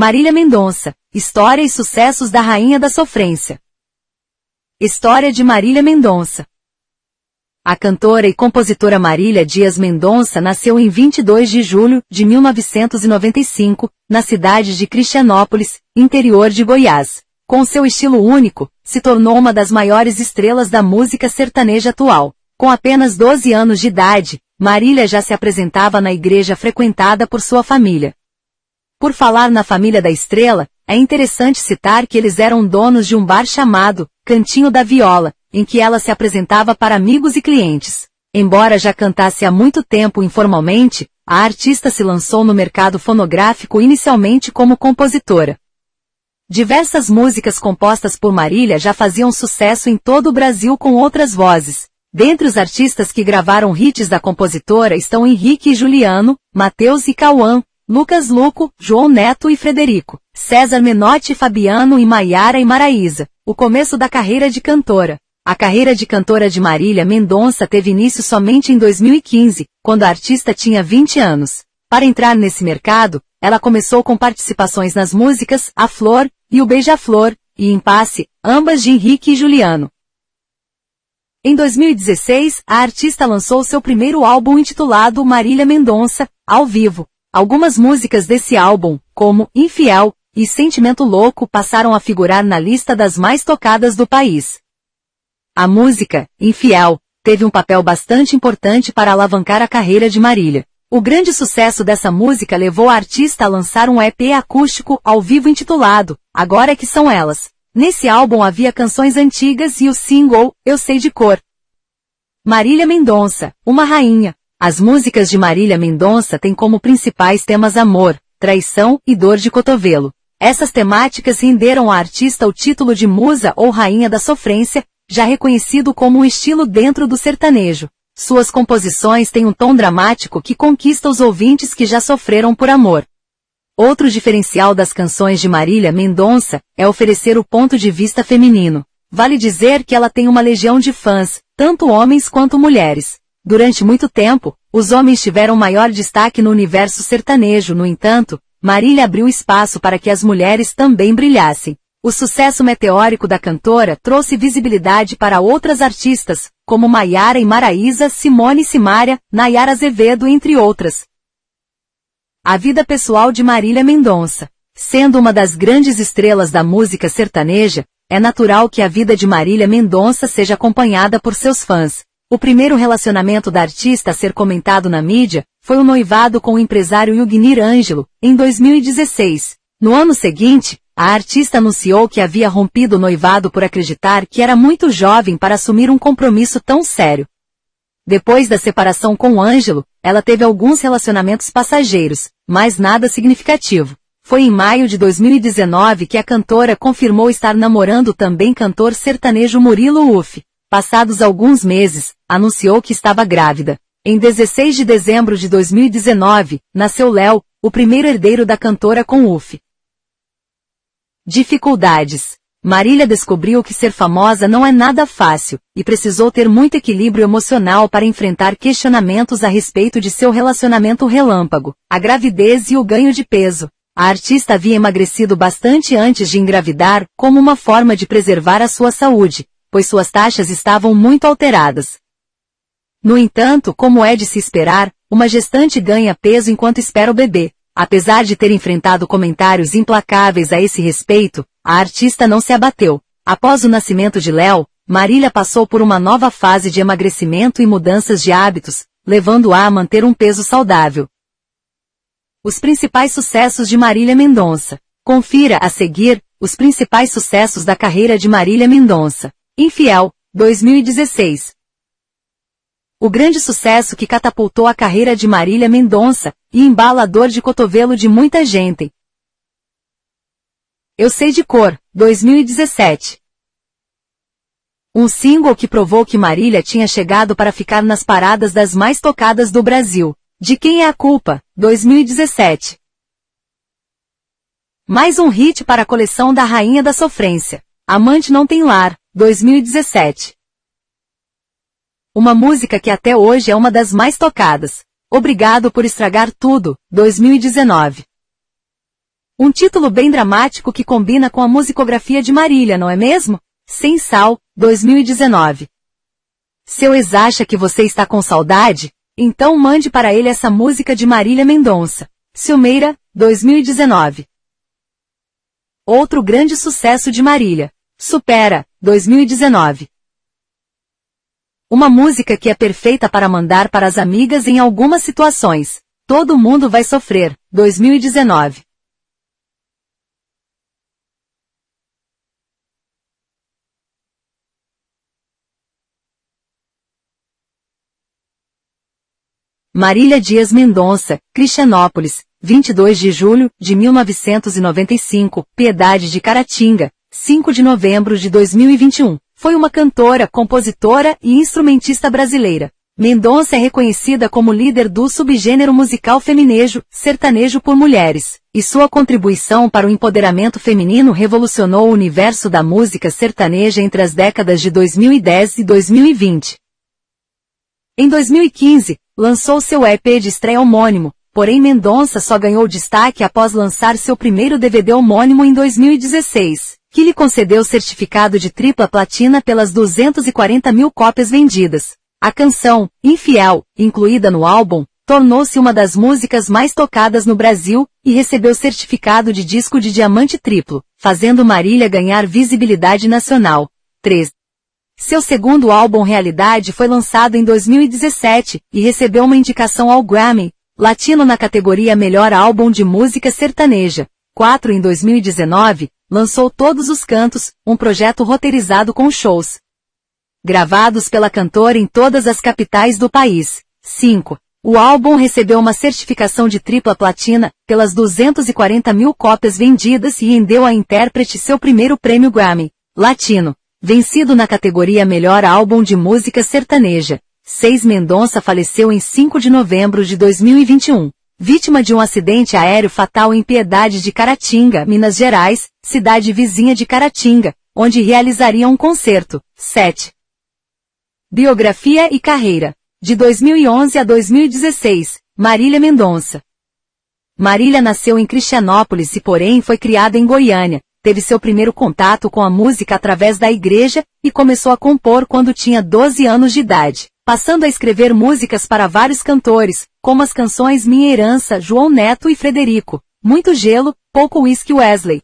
Marília Mendonça, História e sucessos da Rainha da Sofrência. História de Marília Mendonça. A cantora e compositora Marília Dias Mendonça nasceu em 22 de julho de 1995, na cidade de Cristianópolis, interior de Goiás. Com seu estilo único, se tornou uma das maiores estrelas da música sertaneja atual. Com apenas 12 anos de idade, Marília já se apresentava na igreja frequentada por sua família. Por falar na família da estrela, é interessante citar que eles eram donos de um bar chamado Cantinho da Viola, em que ela se apresentava para amigos e clientes. Embora já cantasse há muito tempo informalmente, a artista se lançou no mercado fonográfico inicialmente como compositora. Diversas músicas compostas por Marília já faziam sucesso em todo o Brasil com outras vozes. Dentre os artistas que gravaram hits da compositora estão Henrique e Juliano, Mateus e Cauã, Lucas Luco, João Neto e Frederico, César Menotti, Fabiano e Maiara e Maraísa. O começo da carreira de cantora. A carreira de cantora de Marília Mendonça teve início somente em 2015, quando a artista tinha 20 anos. Para entrar nesse mercado, ela começou com participações nas músicas A Flor e O Beija-Flor, e Impasse, ambas de Henrique e Juliano. Em 2016, a artista lançou seu primeiro álbum intitulado Marília Mendonça, ao vivo, Algumas músicas desse álbum, como Infiel e Sentimento Louco, passaram a figurar na lista das mais tocadas do país. A música, Infiel, teve um papel bastante importante para alavancar a carreira de Marília. O grande sucesso dessa música levou a artista a lançar um EP acústico ao vivo intitulado Agora é que são elas. Nesse álbum havia canções antigas e o single Eu Sei de Cor. Marília Mendonça, uma rainha, as músicas de Marília Mendonça têm como principais temas amor, traição e dor de cotovelo. Essas temáticas renderam à artista o título de musa ou rainha da sofrência, já reconhecido como um estilo dentro do sertanejo. Suas composições têm um tom dramático que conquista os ouvintes que já sofreram por amor. Outro diferencial das canções de Marília Mendonça é oferecer o ponto de vista feminino. Vale dizer que ela tem uma legião de fãs, tanto homens quanto mulheres. Durante muito tempo, os homens tiveram maior destaque no universo sertanejo, no entanto, Marília abriu espaço para que as mulheres também brilhassem. O sucesso meteórico da cantora trouxe visibilidade para outras artistas, como Maiara e Maraísa, Simone Simária, Nayara Azevedo, entre outras. A vida pessoal de Marília Mendonça. Sendo uma das grandes estrelas da música sertaneja, é natural que a vida de Marília Mendonça seja acompanhada por seus fãs. O primeiro relacionamento da artista a ser comentado na mídia foi o noivado com o empresário Yugnir Ângelo, em 2016. No ano seguinte, a artista anunciou que havia rompido o noivado por acreditar que era muito jovem para assumir um compromisso tão sério. Depois da separação com Ângelo, ela teve alguns relacionamentos passageiros, mas nada significativo. Foi em maio de 2019 que a cantora confirmou estar namorando também cantor sertanejo Murilo Uff. Passados alguns meses, anunciou que estava grávida. Em 16 de dezembro de 2019, nasceu Léo, o primeiro herdeiro da cantora com UF. Dificuldades. Marília descobriu que ser famosa não é nada fácil, e precisou ter muito equilíbrio emocional para enfrentar questionamentos a respeito de seu relacionamento relâmpago, a gravidez e o ganho de peso. A artista havia emagrecido bastante antes de engravidar, como uma forma de preservar a sua saúde, pois suas taxas estavam muito alteradas. No entanto, como é de se esperar, uma gestante ganha peso enquanto espera o bebê. Apesar de ter enfrentado comentários implacáveis a esse respeito, a artista não se abateu. Após o nascimento de Léo, Marília passou por uma nova fase de emagrecimento e mudanças de hábitos, levando-a a manter um peso saudável. Os principais sucessos de Marília Mendonça. Confira a seguir os principais sucessos da carreira de Marília Mendonça. Infiel, 2016. O grande sucesso que catapultou a carreira de Marília Mendonça, e embalador de cotovelo de muita gente. Eu sei de cor, 2017. Um single que provou que Marília tinha chegado para ficar nas paradas das mais tocadas do Brasil. De quem é a culpa? 2017. Mais um hit para a coleção da Rainha da Sofrência. Amante não tem lar, 2017. Uma música que até hoje é uma das mais tocadas. Obrigado por estragar tudo, 2019. Um título bem dramático que combina com a musicografia de Marília, não é mesmo? Sem Sal, 2019. Seu ex acha que você está com saudade? Então mande para ele essa música de Marília Mendonça. Silmeira, 2019. Outro grande sucesso de Marília. Supera, 2019. Uma música que é perfeita para mandar para as amigas em algumas situações. Todo mundo vai sofrer, 2019. Marília Dias Mendonça, Cristianópolis, 22 de julho de 1995, Piedade de Caratinga, 5 de novembro de 2021. Foi uma cantora, compositora e instrumentista brasileira. Mendonça é reconhecida como líder do subgênero musical feminejo, sertanejo por mulheres, e sua contribuição para o empoderamento feminino revolucionou o universo da música sertaneja entre as décadas de 2010 e 2020. Em 2015, lançou seu EP de estreia homônimo, porém Mendonça só ganhou destaque após lançar seu primeiro DVD homônimo em 2016, que lhe concedeu certificado de tripla platina pelas 240 mil cópias vendidas. A canção, Infiel, incluída no álbum, tornou-se uma das músicas mais tocadas no Brasil e recebeu certificado de disco de diamante triplo, fazendo Marília ganhar visibilidade nacional. 3. Seu segundo álbum Realidade foi lançado em 2017 e recebeu uma indicação ao Grammy Latino na categoria Melhor Álbum de Música Sertaneja. 4 em 2019, lançou Todos os Cantos, um projeto roteirizado com shows gravados pela cantora em todas as capitais do país. 5. O álbum recebeu uma certificação de tripla platina, pelas 240 mil cópias vendidas e rendeu à intérprete seu primeiro prêmio Grammy Latino vencido na categoria Melhor Álbum de Música Sertaneja. 6 Mendonça faleceu em 5 de novembro de 2021, vítima de um acidente aéreo fatal em Piedade de Caratinga, Minas Gerais, cidade vizinha de Caratinga, onde realizaria um concerto. 7. Biografia e carreira. De 2011 a 2016, Marília Mendonça. Marília nasceu em Cristianópolis e porém foi criada em Goiânia, teve seu primeiro contato com a música através da igreja e começou a compor quando tinha 12 anos de idade, passando a escrever músicas para vários cantores, como as canções Minha Herança, João Neto e Frederico, Muito Gelo, Pouco Whisky Wesley.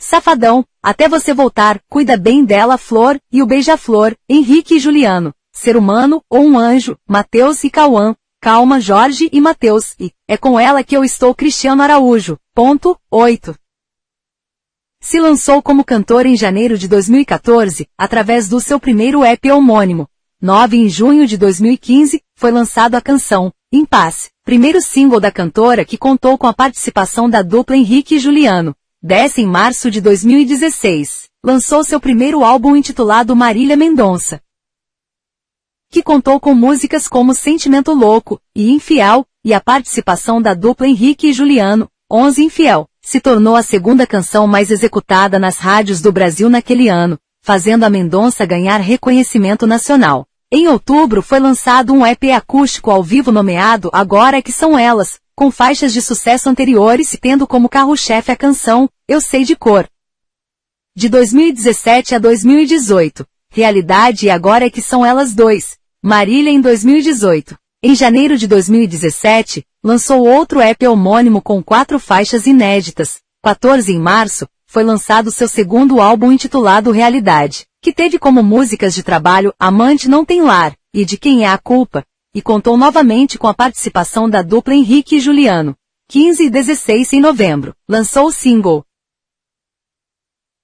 Safadão, Até Você Voltar, Cuida Bem Dela Flor e o Beija-Flor, Henrique e Juliano, Ser Humano ou um Anjo, Mateus e Cauã, Calma Jorge e Mateus, e É com ela que eu estou Cristiano Araújo. Ponto 8. Se lançou como cantor em janeiro de 2014, através do seu primeiro EP homônimo. 9 em junho de 2015, foi lançado a canção, Paz, primeiro single da cantora que contou com a participação da dupla Henrique e Juliano. 10 em março de 2016, lançou seu primeiro álbum intitulado Marília Mendonça, que contou com músicas como Sentimento Louco e Infiel, e a participação da dupla Henrique e Juliano, 11 Infiel se tornou a segunda canção mais executada nas rádios do Brasil naquele ano, fazendo a Mendonça ganhar reconhecimento nacional. Em outubro foi lançado um EP acústico ao vivo nomeado Agora é que são elas, com faixas de sucesso anteriores e tendo como carro-chefe a canção Eu Sei de Cor. De 2017 a 2018, Realidade e Agora é que são elas dois, Marília em 2018. Em janeiro de 2017, lançou outro EP homônimo com quatro faixas inéditas. 14 em março, foi lançado seu segundo álbum intitulado Realidade, que teve como músicas de trabalho Amante Não Tem Lar e De Quem é a Culpa, e contou novamente com a participação da dupla Henrique e Juliano. 15 e 16 em novembro, lançou o single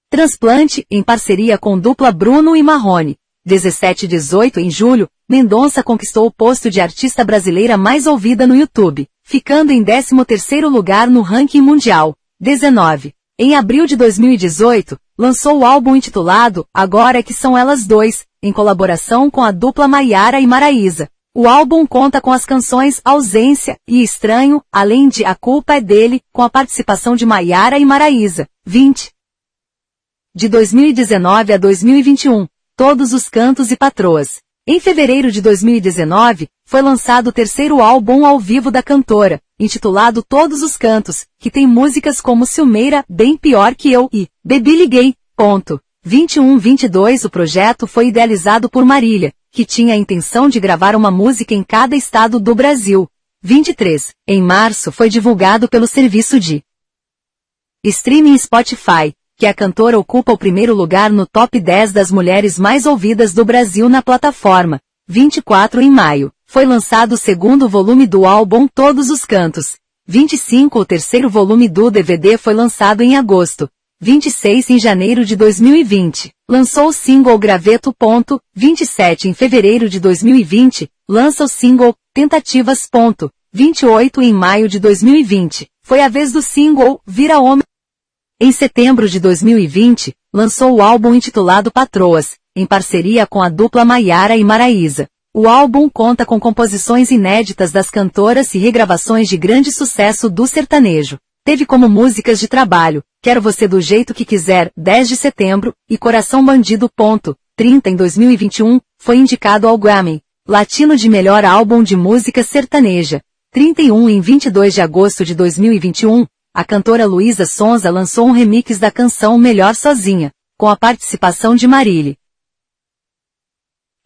Transplante, em parceria com dupla Bruno e Marrone. 17 e 18 em julho, Mendonça conquistou o posto de artista brasileira mais ouvida no YouTube, ficando em 13º lugar no ranking mundial. 19. Em abril de 2018, lançou o álbum intitulado Agora que são elas dois, em colaboração com a dupla Maiara e Maraísa. O álbum conta com as canções Ausência e Estranho, além de A Culpa é Dele, com a participação de Maiara e Maraísa. 20. De 2019 a 2021, Todos os Cantos e Patroas. Em fevereiro de 2019, foi lançado o terceiro álbum ao vivo da cantora, intitulado Todos os Cantos, que tem músicas como Silmeira, Bem Pior Que Eu e Bebi Liguei. Ponto. 21-22 O projeto foi idealizado por Marília, que tinha a intenção de gravar uma música em cada estado do Brasil. 23. Em março foi divulgado pelo serviço de streaming Spotify, que a cantora ocupa o primeiro lugar no top 10 das mulheres mais ouvidas do Brasil na plataforma. 24 em maio, foi lançado o segundo volume do álbum Todos os Cantos. 25 O terceiro volume do DVD foi lançado em agosto. 26 em janeiro de 2020, lançou o single Graveto. 27 em fevereiro de 2020, lança o single Tentativas. 28 em maio de 2020, foi a vez do single Vira Homem. Em setembro de 2020, lançou o álbum intitulado Patroas, em parceria com a dupla Maiara e Maraísa. O álbum conta com composições inéditas das cantoras e regravações de grande sucesso do sertanejo. Teve como músicas de trabalho, Quero Você do Jeito Que Quiser, 10 de setembro, e Coração Bandido. 30 em 2021, foi indicado ao Grammy, Latino de Melhor Álbum de Música Sertaneja. 31 em 22 de agosto de 2021, a cantora Luísa Sonza lançou um remix da canção Melhor Sozinha, com a participação de Marília.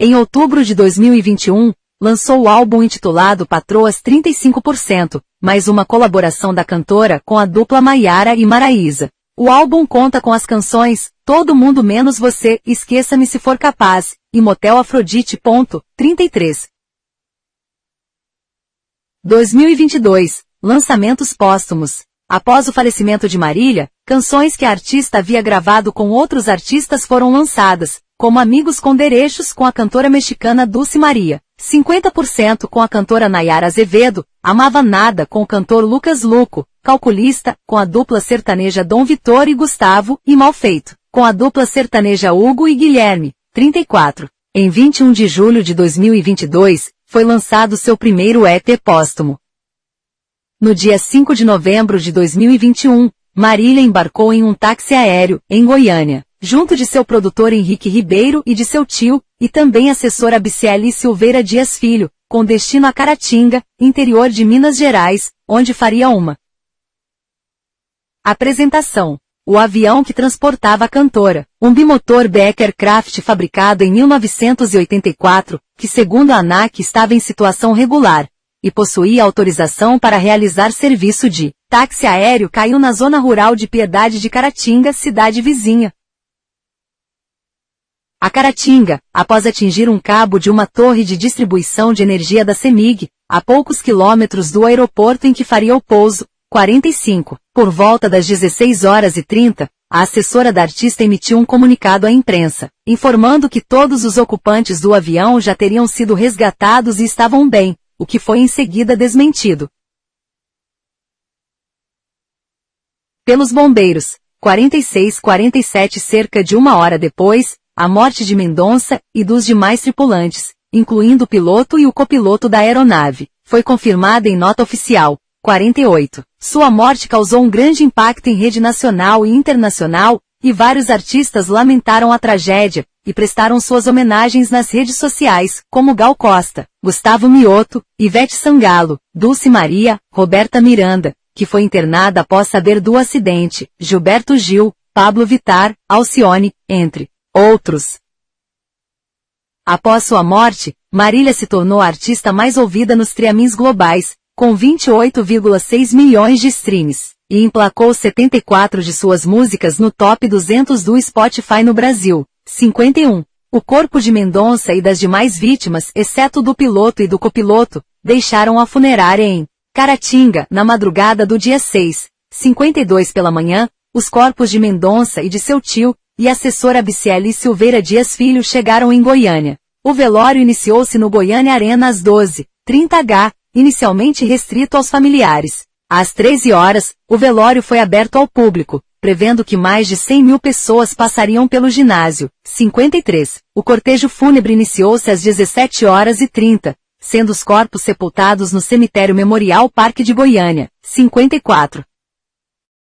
Em outubro de 2021, lançou o álbum intitulado Patroas 35%, mais uma colaboração da cantora com a dupla Maiara e Maraísa. O álbum conta com as canções Todo Mundo Menos Você, Esqueça-me Se For Capaz, e Motel Afrodite. 33. 2022. Lançamentos póstumos. Após o falecimento de Marília, canções que a artista havia gravado com outros artistas foram lançadas, como Amigos com Derechos com a cantora mexicana Dulce Maria, 50% com a cantora Nayara Azevedo, Amava Nada com o cantor Lucas Luco, Calculista, com a dupla sertaneja Dom Vitor e Gustavo, e Malfeito, com a dupla sertaneja Hugo e Guilherme, 34. Em 21 de julho de 2022, foi lançado seu primeiro EP póstumo, no dia 5 de novembro de 2021, Marília embarcou em um táxi aéreo, em Goiânia, junto de seu produtor Henrique Ribeiro e de seu tio, e também assessora Bicieli Silveira Dias Filho, com destino a Caratinga, interior de Minas Gerais, onde faria uma apresentação. O avião que transportava a cantora, um bimotor Becker Craft fabricado em 1984, que segundo a ANAC estava em situação regular, e possuía autorização para realizar serviço de táxi aéreo caiu na zona rural de Piedade de Caratinga, cidade vizinha. A Caratinga, após atingir um cabo de uma torre de distribuição de energia da CEMIG, a poucos quilômetros do aeroporto em que faria o pouso, 45, por volta das 16 horas e 30, a assessora da artista emitiu um comunicado à imprensa, informando que todos os ocupantes do avião já teriam sido resgatados e estavam bem, o que foi em seguida desmentido. Pelos bombeiros, 46-47 cerca de uma hora depois, a morte de Mendonça e dos demais tripulantes, incluindo o piloto e o copiloto da aeronave, foi confirmada em nota oficial. 48. Sua morte causou um grande impacto em rede nacional e internacional, e vários artistas lamentaram a tragédia, e prestaram suas homenagens nas redes sociais, como Gal Costa, Gustavo Mioto, Ivete Sangalo, Dulce Maria, Roberta Miranda, que foi internada após saber do acidente, Gilberto Gil, Pablo Vitar, Alcione, entre outros. Após sua morte, Marília se tornou a artista mais ouvida nos triamins globais, com 28,6 milhões de streams, e emplacou 74 de suas músicas no top 200 do Spotify no Brasil. 51. O corpo de Mendonça e das demais vítimas, exceto do piloto e do copiloto, deixaram a funerária em Caratinga, na madrugada do dia 6, 52 pela manhã, os corpos de Mendonça e de seu tio, e assessora Bicieli Silveira Dias Filho chegaram em Goiânia. O velório iniciou-se no Goiânia Arena às 12, 30h, inicialmente restrito aos familiares. Às 13 horas, o velório foi aberto ao público, prevendo que mais de 100 mil pessoas passariam pelo ginásio. 53. O cortejo fúnebre iniciou-se às 17 horas e 30, sendo os corpos sepultados no cemitério Memorial Parque de Goiânia. 54.